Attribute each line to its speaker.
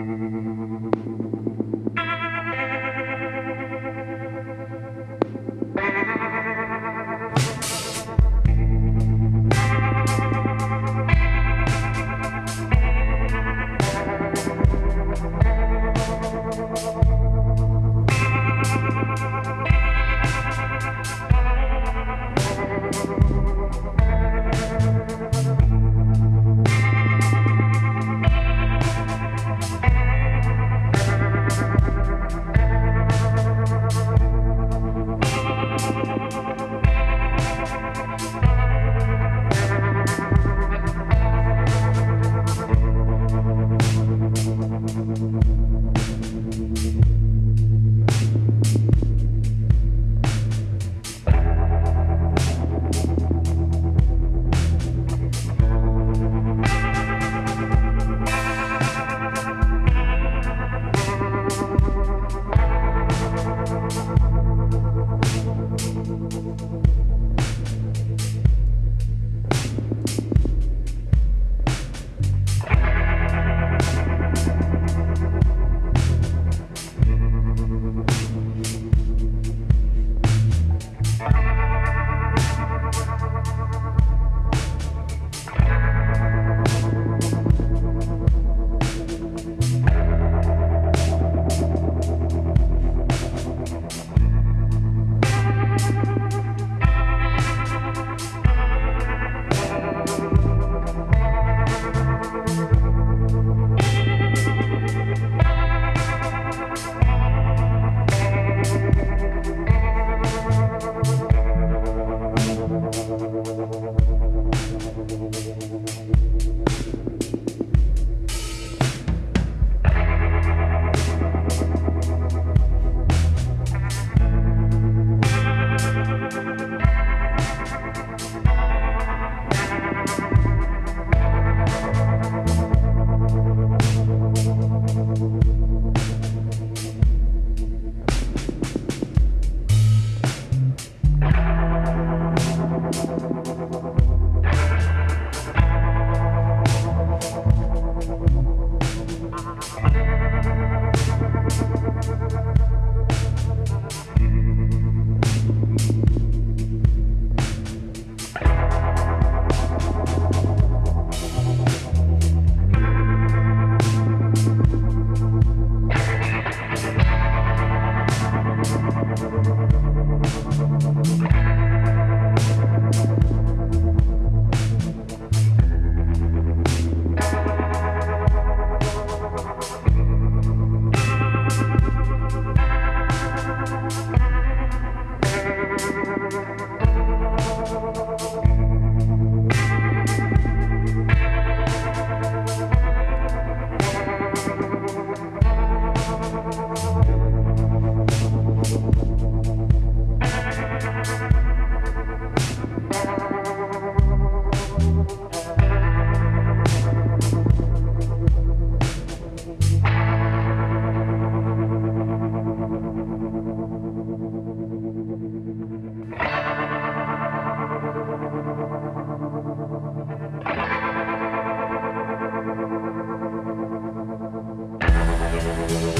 Speaker 1: Thank you.
Speaker 2: Gracias. we'll be right back.